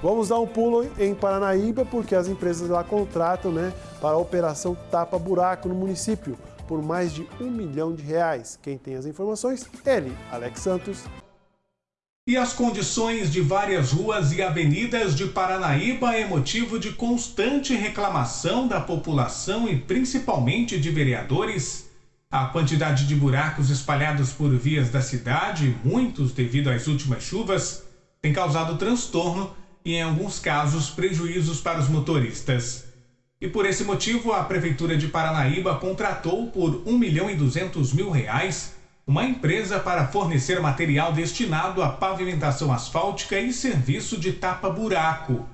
Vamos dar um pulo em Paranaíba, porque as empresas lá contratam né, para a operação Tapa Buraco no município, por mais de um milhão de reais. Quem tem as informações? Ele, Alex Santos. E as condições de várias ruas e avenidas de Paranaíba é motivo de constante reclamação da população e principalmente de vereadores. A quantidade de buracos espalhados por vias da cidade, muitos devido às últimas chuvas, tem causado transtorno e, em alguns casos, prejuízos para os motoristas. E por esse motivo, a Prefeitura de Paranaíba contratou por 1 milhão e 200 mil reais uma empresa para fornecer material destinado à pavimentação asfáltica e serviço de tapa-buraco.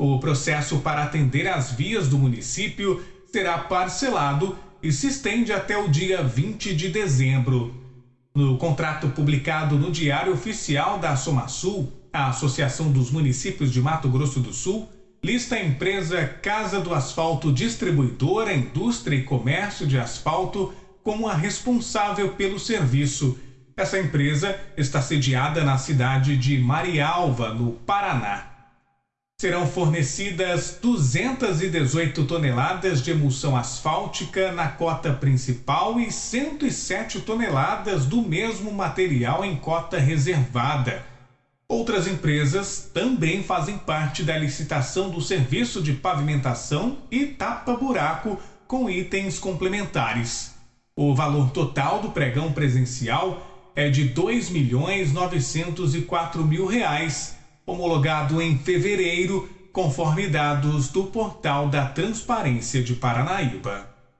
O processo para atender as vias do município será parcelado e se estende até o dia 20 de dezembro. No contrato publicado no Diário Oficial da Somasul, a Associação dos Municípios de Mato Grosso do Sul lista a empresa Casa do Asfalto Distribuidora, Indústria e Comércio de Asfalto como a responsável pelo serviço. Essa empresa está sediada na cidade de Marialva, no Paraná. Serão fornecidas 218 toneladas de emulsão asfáltica na cota principal e 107 toneladas do mesmo material em cota reservada. Outras empresas também fazem parte da licitação do serviço de pavimentação e tapa-buraco com itens complementares. O valor total do pregão presencial é de 2.904 mil reais, homologado em fevereiro, conforme dados do portal da Transparência de Paranaíba.